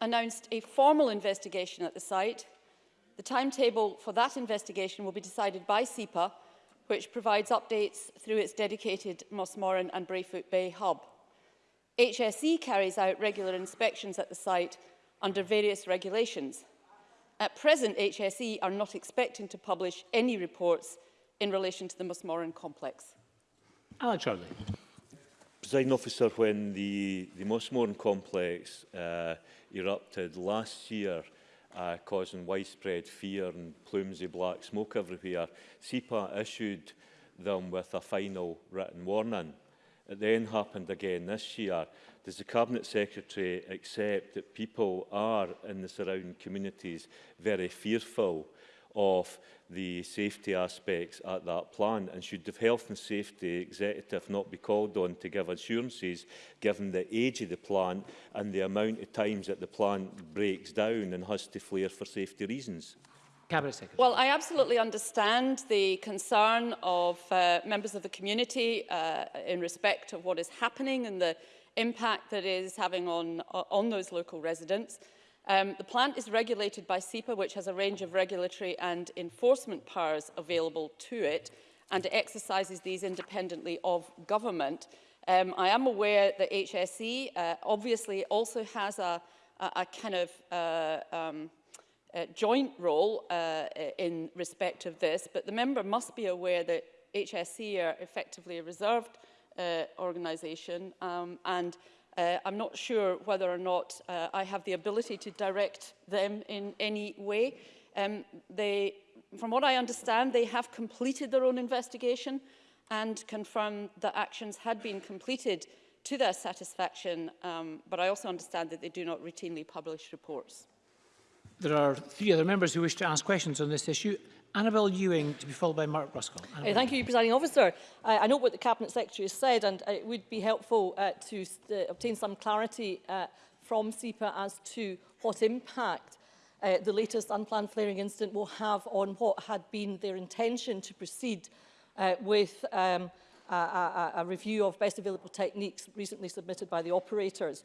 announced a formal investigation at the site The timetable for that investigation will be decided by SEPA, which provides updates through its dedicated Mossmoran and Brayfoot Bay hub. HSE carries out regular inspections at the site under various regulations. At present, HSE are not expecting to publish any reports in relation to the Musmoran complex. Alan Charlie. Presiding officer, when the, the Musmoran complex uh, erupted last year, uh, causing widespread fear and plumes of black smoke everywhere, SEPA issued them with a final written warning. It then happened again this year. Does the Cabinet Secretary accept that people are in the surrounding communities very fearful of the safety aspects at that plan and should the health and safety executive not be called on to give assurances given the age of the plant and the amount of times that the plant breaks down and has to flare for safety reasons? Well, I absolutely understand the concern of uh, members of the community uh, in respect of what is happening and the impact that it is having on, uh, on those local residents. Um, the plant is regulated by SEPA, which has a range of regulatory and enforcement powers available to it, and it exercises these independently of government. Um, I am aware that HSE uh, obviously also has a, a, a kind of uh, um, a joint role uh, in respect of this, but the member must be aware that HSE are effectively a reserved uh, organisation um, and Uh, I'm not sure whether or not uh, I have the ability to direct them in any way. Um, they, from what I understand, they have completed their own investigation and confirmed that actions had been completed to their satisfaction, um, but I also understand that they do not routinely publish reports. There are three other members who wish to ask questions on this issue. Annabel Ewing to be followed by Mark Ruskell. Annabelle. thank you, Presiding Officer. Uh, I know what the Cabinet Secretary has said and uh, it would be helpful uh, to uh, obtain some clarity uh, from SEPA as to what impact uh, the latest unplanned flaring incident will have on what had been their intention to proceed uh, with um, a, a, a review of best available techniques recently submitted by the operators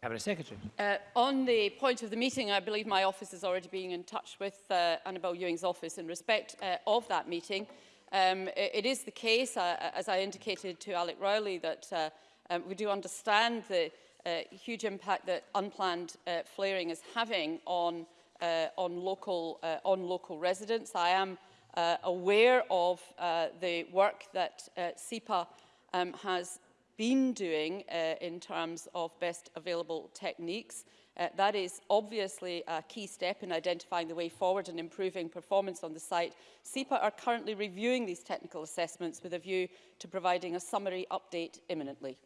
Cabinet Secretary. Uh, on the point of the meeting, I believe my office is already being in touch with uh, Annabel Ewing's office in respect uh, of that meeting. Um, it, it is the case, uh, as I indicated to Alec Rowley, that uh, um, we do understand the, uh, huge impact that unplanned uh, flaring is having on, uh, on, local, uh, on local residents. I am uh, aware of uh, the work that uh, SEPA um, has been doing uh, in terms of best available techniques. Uh, that is obviously a key step in identifying the way forward and improving performance on the site. SEPA are currently reviewing these technical assessments with a view to providing a summary update imminently.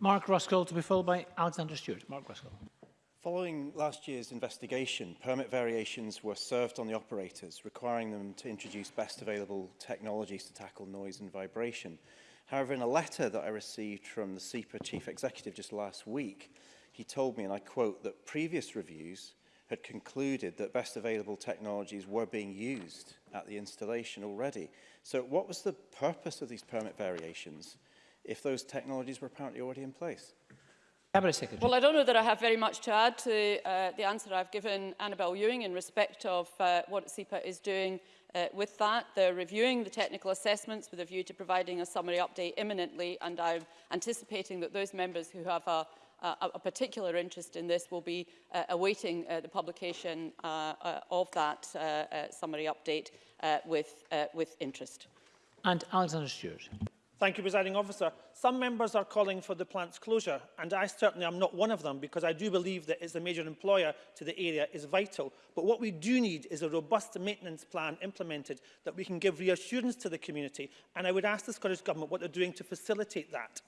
Mark Ruskell to be followed by Alexander Stewart. Mark Ruskell. Following last year's investigation, permit variations were served on the operators, requiring them to introduce best available technologies to tackle noise and vibration. However, in a letter that I received from the SEPA chief executive just last week, he told me, and I quote, that previous reviews had concluded that best available technologies were being used at the installation already. So what was the purpose of these permit variations? if those technologies were apparently already in place? Cabinet Secretary. Well, I don't know that I have very much to add to uh, the answer I've given Annabel Ewing in respect of uh, what CEPA is doing uh, with that. They're reviewing the technical assessments with a view to providing a summary update imminently, and I'm anticipating that those members who have a, a particular interest in this will be uh, awaiting uh, the publication uh, uh, of that uh, uh, summary update uh, with, uh, with interest. And Alexander Stewart. Thank you, presiding officer. Some members are calling for the plant's closure, and I certainly am not one of them because I do believe that it is a major employer to the area is vital. But what we do need is a robust maintenance plan implemented that we can give reassurance to the community, and I would ask the Scottish Government what they're doing to facilitate that.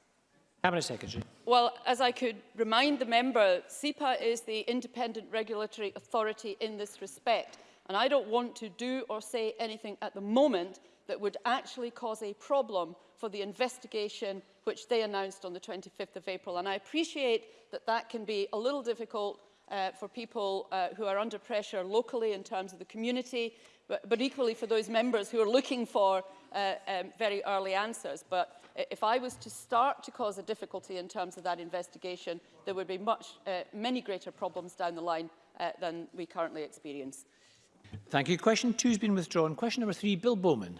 Cabinet Secretary. Well, as I could remind the member, SEPA is the independent regulatory authority in this respect, and I don't want to do or say anything at the moment that would actually cause a problem for the investigation which they announced on the 25th of April. And I appreciate that that can be a little difficult uh, for people uh, who are under pressure locally in terms of the community, but, but equally for those members who are looking for uh, um, very early answers. But if I was to start to cause a difficulty in terms of that investigation, there would be much, uh, many greater problems down the line uh, than we currently experience. Thank you. Question two has been withdrawn. Question number three, Bill Bowman.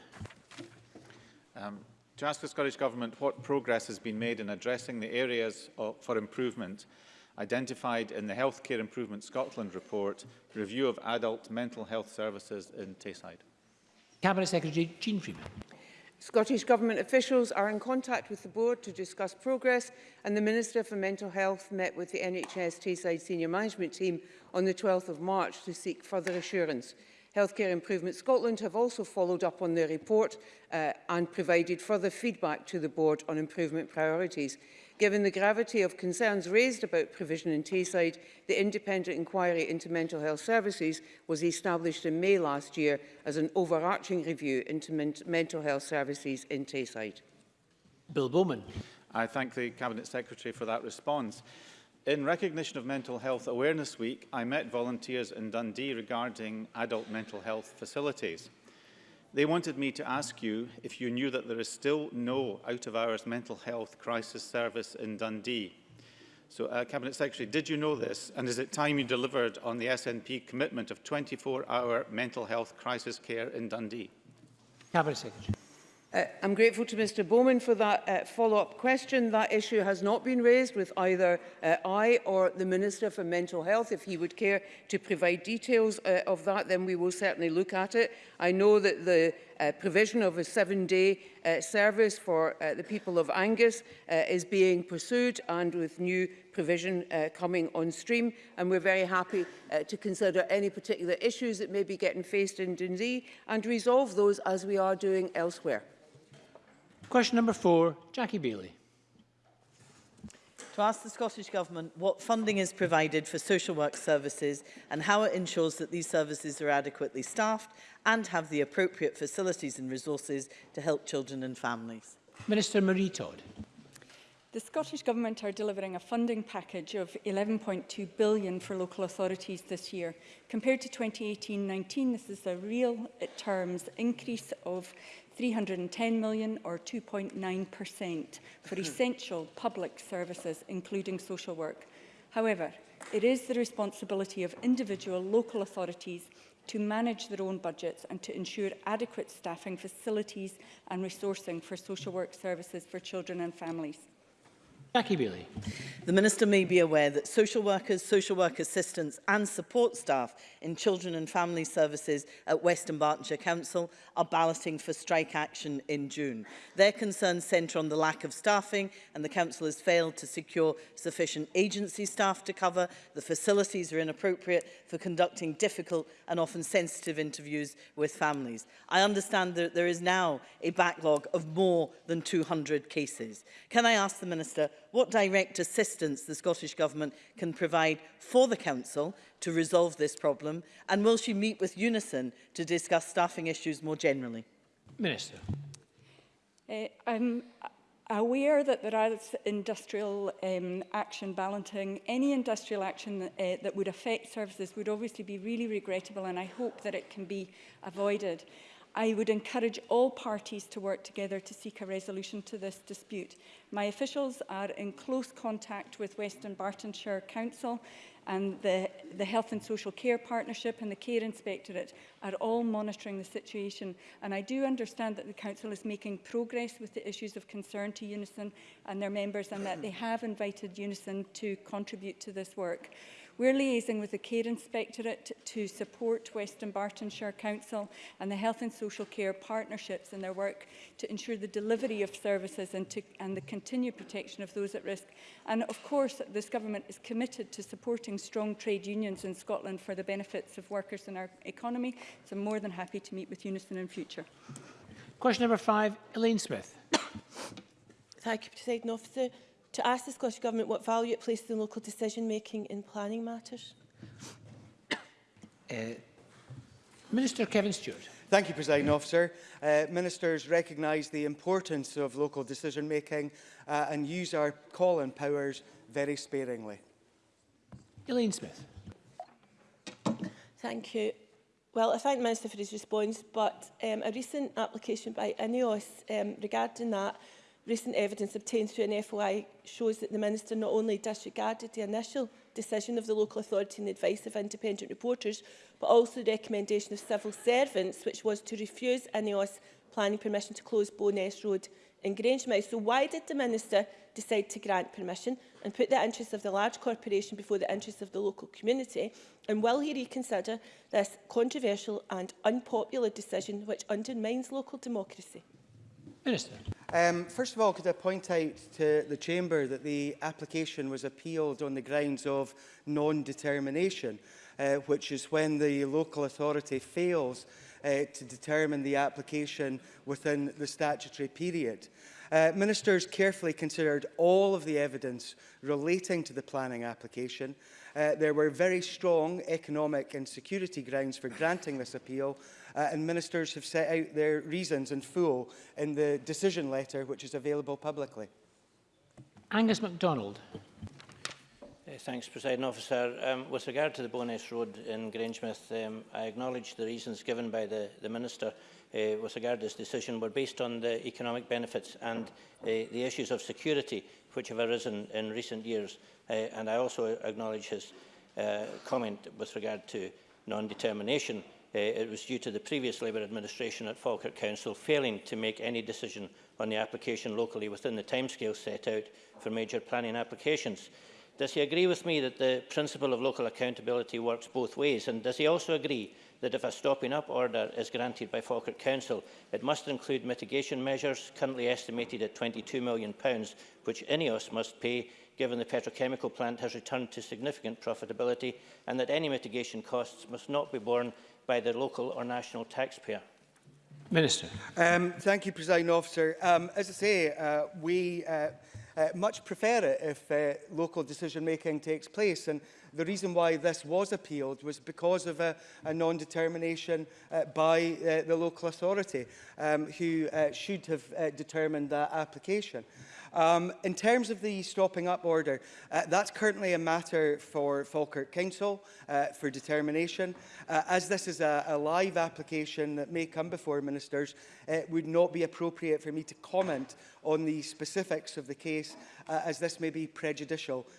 Um, to ask the Scottish Government what progress has been made in addressing the areas of, for improvement identified in the Healthcare Improvement Scotland report, Review of Adult Mental Health Services in Tayside. Cabinet Secretary Jean Freeman. Scottish Government officials are in contact with the board to discuss progress and the Minister for Mental Health met with the NHS Tayside Senior Management Team on the 12th of March to seek further assurance. Healthcare Improvement Scotland have also followed up on their report uh, and provided further feedback to the board on improvement priorities. Given the gravity of concerns raised about provision in Tayside, the Independent Inquiry into Mental Health Services was established in May last year as an overarching review into men mental health services in Tayside. Bill Bowman. I thank the Cabinet Secretary for that response. In recognition of Mental Health Awareness Week, I met volunteers in Dundee regarding adult mental health facilities. They wanted me to ask you if you knew that there is still no out-of-hours mental health crisis service in Dundee. So, uh, Cabinet Secretary, did you know this? And is it time you delivered on the SNP commitment of 24-hour mental health crisis care in Dundee? Cabinet Secretary. Uh, I'm grateful to Mr Bowman for that uh, follow-up question. That issue has not been raised with either uh, I or the Minister for Mental Health. If he would care to provide details uh, of that, then we will certainly look at it. I know that the uh, provision of a seven-day uh, service for uh, the people of Angus uh, is being pursued and with new provision uh, coming on stream and we're very happy uh, to consider any particular issues that may be getting faced in Dundee and resolve those as we are doing elsewhere. Question number four, Jackie Bailey. To ask the Scottish Government what funding is provided for social work services and how it ensures that these services are adequately staffed and have the appropriate facilities and resources to help children and families. Minister Marie Todd. The Scottish Government are delivering a funding package of £11.2 billion for local authorities this year. Compared to 2018-19, this is a real uh, terms increase of 310 million or 2.9% for hmm. essential public services, including social work. However, it is the responsibility of individual local authorities to manage their own budgets and to ensure adequate staffing, facilities and resourcing for social work services for children and families. Jackie Bailey. The Minister may be aware that social workers, social work assistants and support staff in Children and Family Services at Western Bartonshire Council are balloting for strike action in June. Their concerns centre on the lack of staffing and the Council has failed to secure sufficient agency staff to cover. The facilities are inappropriate for conducting difficult and often sensitive interviews with families. I understand that there is now a backlog of more than 200 cases. Can I ask the Minister what direct assistance the Scottish Government can provide for the Council to resolve this problem? And will she meet with Unison to discuss staffing issues more generally? Minister. Uh, I'm aware that there is industrial um, action balancing. Any industrial action that, uh, that would affect services would obviously be really regrettable and I hope that it can be avoided. I would encourage all parties to work together to seek a resolution to this dispute. My officials are in close contact with Western Bartonshire Council and the, the Health and Social Care Partnership and the Care Inspectorate are all monitoring the situation. And I do understand that the Council is making progress with the issues of concern to Unison and their members and that they have invited Unison to contribute to this work. We're liaising with the Care Inspectorate to support Western Bartonshire Council and the Health and Social Care Partnerships in their work to ensure the delivery of services and, to, and the continued protection of those at risk. And of course, this government is committed to supporting strong trade unions in Scotland for the benefits of workers in our economy. So I'm more than happy to meet with Unison in future. Question number five, Elaine Smith. Thank you, President Officer to ask the Scottish Government what value it places in local decision-making in planning matters? Uh, Minister Kevin Stewart. Thank you, Presiding Officer. Uh, ministers recognise the importance of local decision-making uh, and use our call and powers very sparingly. Elaine Smith. Thank you. Well, I thank the Minister for his response, but um, a recent application by INEOS um, regarding that Recent evidence obtained through an FOI shows that the Minister not only disregarded the initial decision of the local authority and the advice of independent reporters, but also the recommendation of civil servants, which was to refuse INEOS planning permission to close Bowness Road in Grangemouth. So why did the Minister decide to grant permission and put the interests of the large corporation before the interests of the local community? And will he reconsider this controversial and unpopular decision which undermines local democracy? Minister. Um, first of all, could I point out to the Chamber that the application was appealed on the grounds of non-determination uh, which is when the local authority fails uh, to determine the application within the statutory period. Uh, ministers carefully considered all of the evidence relating to the planning application. Uh, there were very strong economic and security grounds for granting this appeal, uh, and ministers have set out their reasons in full in the decision letter, which is available publicly. Angus MacDonald. Uh, thanks, President Officer. Um, with regard to the Bonus Road in Grangemouth, um, I acknowledge the reasons given by the, the Minister uh, with regard to this decision were based on the economic benefits and uh, the issues of security which have arisen in recent years. Uh, and I also acknowledge his uh, comment with regard to non-determination. Uh, it was due to the previous Labour administration at Falkirk Council failing to make any decision on the application locally within the timescale set out for major planning applications. Does he agree with me that the principle of local accountability works both ways? And does he also agree that if a stopping up order is granted by Falkirk Council, it must include mitigation measures currently estimated at £22 million, which INEOS must pay, given the petrochemical plant has returned to significant profitability, and that any mitigation costs must not be borne by the local or national taxpayer? Minister. Um, thank you, President Officer. Um, as I say, uh, we... Uh, uh, much prefer it if uh, local decision making takes place. And the reason why this was appealed was because of a, a non-determination uh, by uh, the local authority um, who uh, should have uh, determined that application. Um, in terms of the stopping up order, uh, that's currently a matter for Falkirk Council uh, for determination. Uh, as this is a, a live application that may come before ministers, it would not be appropriate for me to comment on the specifics of the case, uh, as this may be prejudicial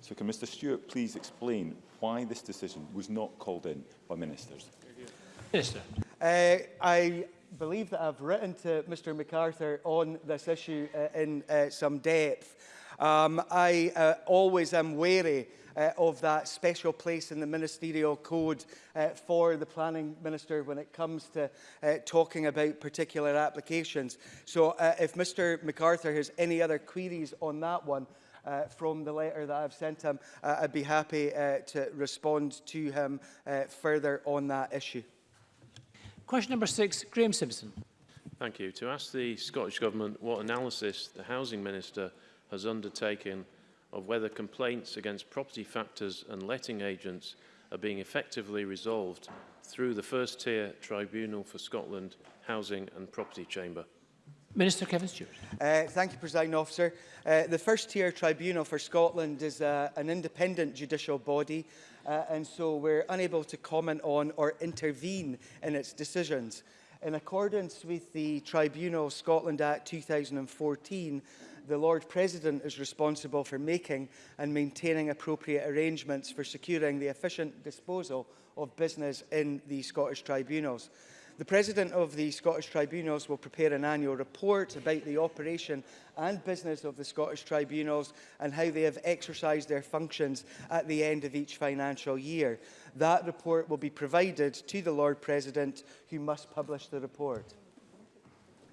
So can Mr Stewart please explain why this decision was not called in by ministers? sir. Uh, I believe that I've written to Mr MacArthur on this issue uh, in uh, some depth. Um, I uh, always am wary uh, of that special place in the ministerial code uh, for the planning minister when it comes to uh, talking about particular applications. So uh, if Mr MacArthur has any other queries on that one, uh, from the letter that I've sent him, uh, I'd be happy uh, to respond to him uh, further on that issue. Question number six, Graeme Simpson. Thank you. To ask the Scottish Government what analysis the Housing Minister has undertaken of whether complaints against property factors and letting agents are being effectively resolved through the First Tier Tribunal for Scotland Housing and Property Chamber. Minister Kevin Stewart. Uh, thank you, President Officer. Uh, the First Tier Tribunal for Scotland is uh, an independent judicial body uh, and so we're unable to comment on or intervene in its decisions. In accordance with the Tribunal Scotland Act 2014, the Lord President is responsible for making and maintaining appropriate arrangements for securing the efficient disposal of business in the Scottish tribunals. The President of the Scottish Tribunals will prepare an annual report about the operation and business of the Scottish Tribunals and how they have exercised their functions at the end of each financial year. That report will be provided to the Lord President, who must publish the report.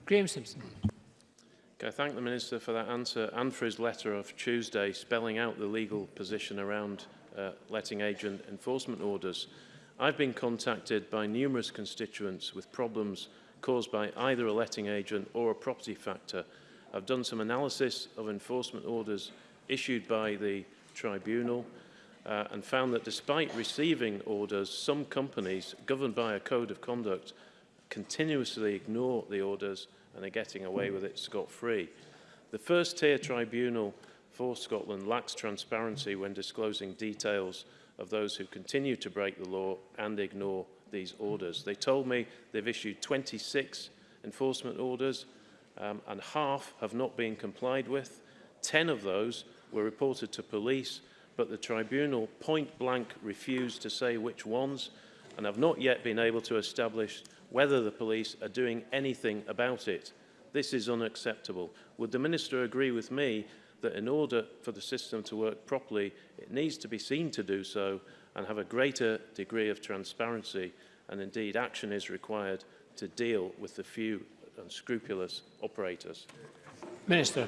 Graham Simpson. I thank the Minister for that answer and for his letter of Tuesday spelling out the legal position around uh, letting agent enforcement orders. I've been contacted by numerous constituents with problems caused by either a letting agent or a property factor. I've done some analysis of enforcement orders issued by the tribunal uh, and found that despite receiving orders, some companies governed by a code of conduct continuously ignore the orders and are getting away with it scot-free. The first tier tribunal for Scotland lacks transparency when disclosing details of those who continue to break the law and ignore these orders. They told me they've issued 26 enforcement orders um, and half have not been complied with. 10 of those were reported to police, but the tribunal point blank refused to say which ones and have not yet been able to establish whether the police are doing anything about it. This is unacceptable. Would the Minister agree with me that in order for the system to work properly, it needs to be seen to do so and have a greater degree of transparency and indeed action is required to deal with the few unscrupulous operators. Minister.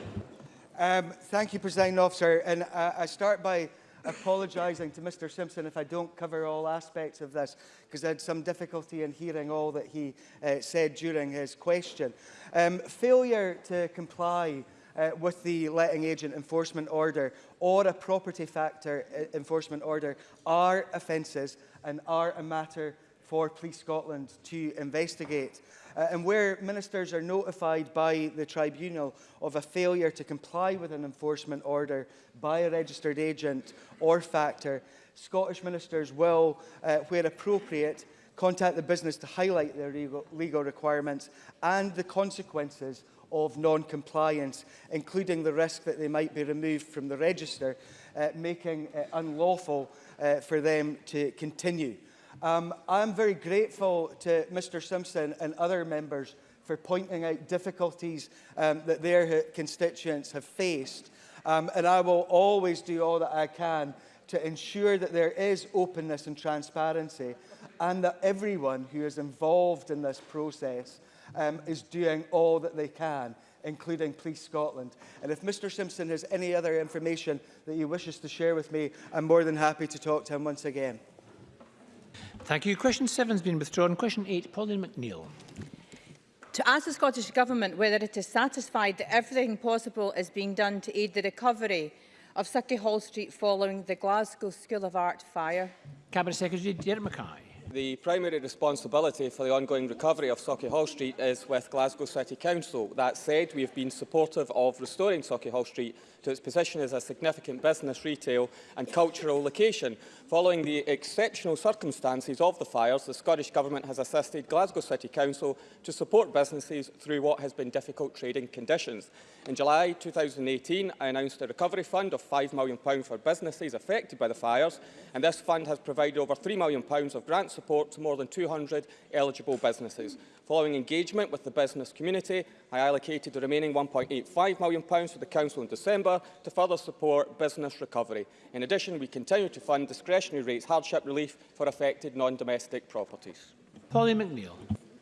Um, thank you, President Officer. And uh, I start by apologising to Mr Simpson if I don't cover all aspects of this, because I had some difficulty in hearing all that he uh, said during his question. Um, failure to comply uh, with the letting agent enforcement order or a property factor uh, enforcement order are offences and are a matter for Police Scotland to investigate. Uh, and where ministers are notified by the tribunal of a failure to comply with an enforcement order by a registered agent or factor, Scottish ministers will, uh, where appropriate, contact the business to highlight their legal requirements and the consequences of non-compliance, including the risk that they might be removed from the register, uh, making it unlawful uh, for them to continue. Um, I'm very grateful to Mr Simpson and other members for pointing out difficulties um, that their constituents have faced. Um, and I will always do all that I can to ensure that there is openness and transparency and that everyone who is involved in this process um, is doing all that they can, including Police Scotland. And if Mr Simpson has any other information that he wishes to share with me, I'm more than happy to talk to him once again. Thank you. Question 7 has been withdrawn. Question 8, Pauline McNeill. To ask the Scottish Government whether it is satisfied that everything possible is being done to aid the recovery of City Hall Street following the Glasgow School of Art fire. Cabinet Secretary Dermot Mackay. the primary responsibility for the ongoing recovery of Socky Hall Street is with Glasgow City Council. That said, we have been supportive of restoring Socky Hall Street to its position as a significant business, retail and cultural location. Following the exceptional circumstances of the fires, the Scottish Government has assisted Glasgow City Council to support businesses through what has been difficult trading conditions. In July 2018, I announced a recovery fund of £5 million for businesses affected by the fires, and this fund has provided over £3 million of grant support support to more than 200 eligible businesses. Following engagement with the business community, I allocated the remaining £1.85 million to the Council in December to further support business recovery. In addition, we continue to fund discretionary rates hardship relief for affected non-domestic properties. Polly McNeill.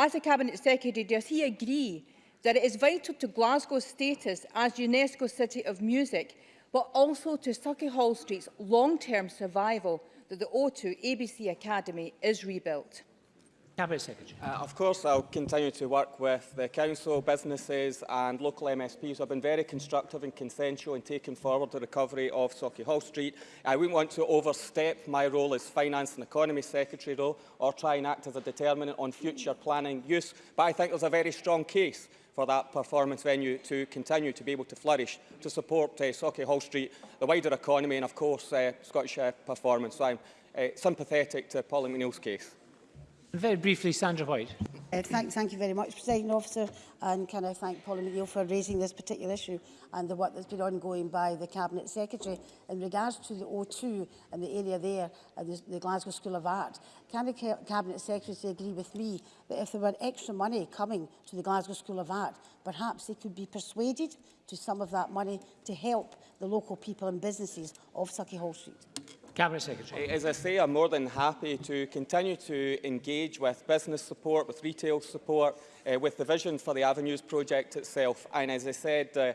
As the Cabinet Secretary, does he agree that it is vital to Glasgow's status as UNESCO City of Music, but also to Sucky Hall Street's long-term survival that the O2 ABC Academy is rebuilt? Cabinet Secretary. Uh, of course, I'll continue to work with the council, businesses and local MSPs. I've been very constructive and consensual in taking forward the recovery of Socky Hall Street. I wouldn't want to overstep my role as Finance and Economy Secretary though, or try and act as a determinant on future planning use, but I think there's a very strong case for that performance venue to continue to be able to flourish, to support uh, Socky Hall Street, the wider economy and of course uh, Scottish uh, performance. So I'm uh, sympathetic to Pauline McNeill's case. Very briefly, Sandra White. Uh, thank, thank you very much, President Officer, and can I thank Paula McGill for raising this particular issue and the work that's been ongoing by the Cabinet Secretary in regards to the O2 and the area there, and the, the Glasgow School of Art. Can the Cabinet Secretary agree with me that if there were extra money coming to the Glasgow School of Art, perhaps they could be persuaded to some of that money to help the local people and businesses of Sucky Hall Street? Cabinet Secretary. As I say, I'm more than happy to continue to engage with business support, with retail support, uh, with the vision for the Avenues project itself. And as I said uh,